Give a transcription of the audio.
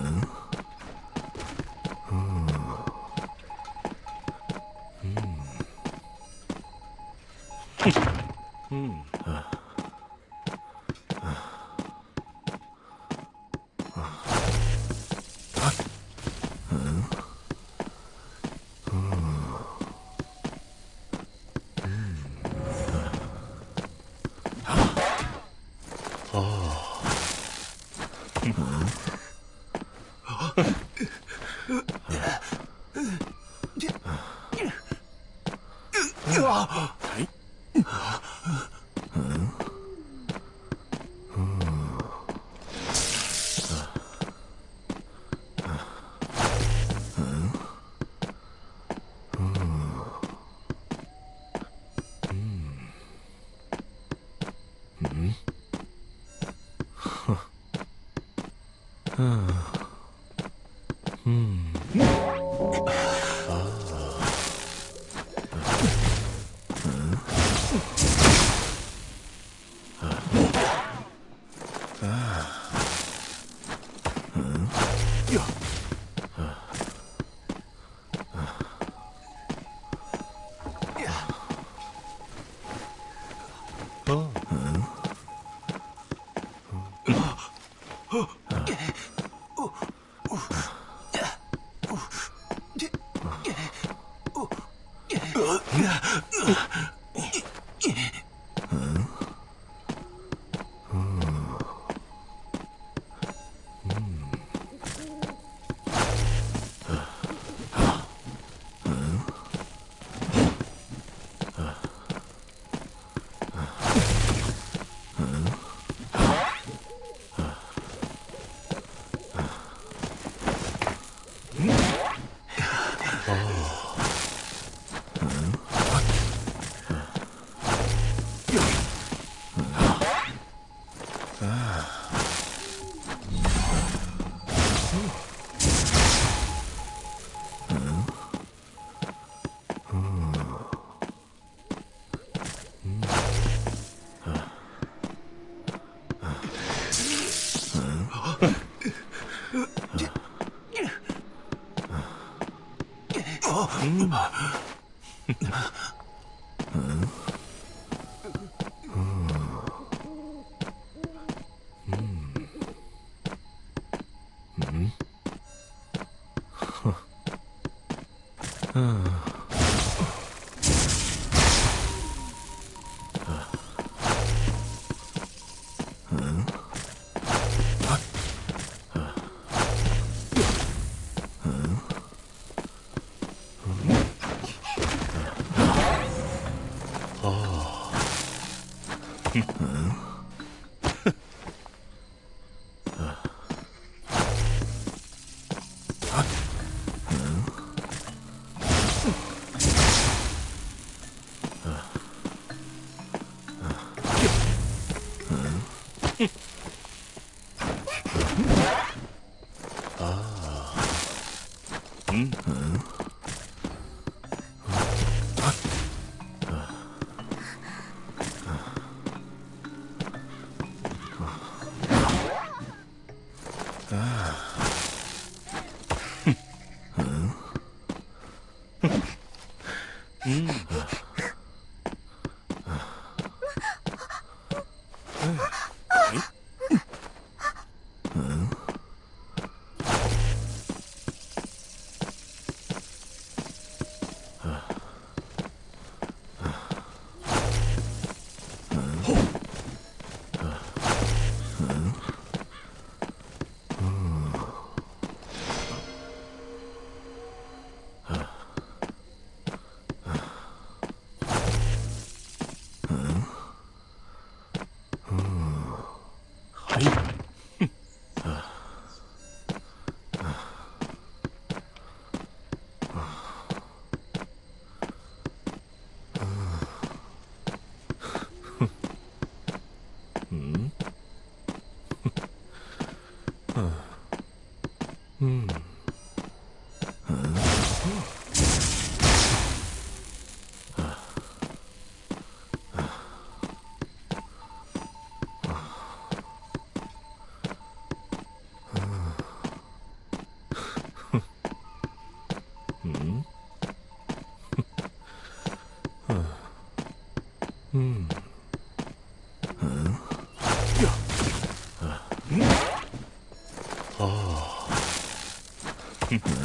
음. 음. 음. はい。Hmm? 어. 嗯。Ugh. 嗯，嗯，呀，嗯，哦，哼。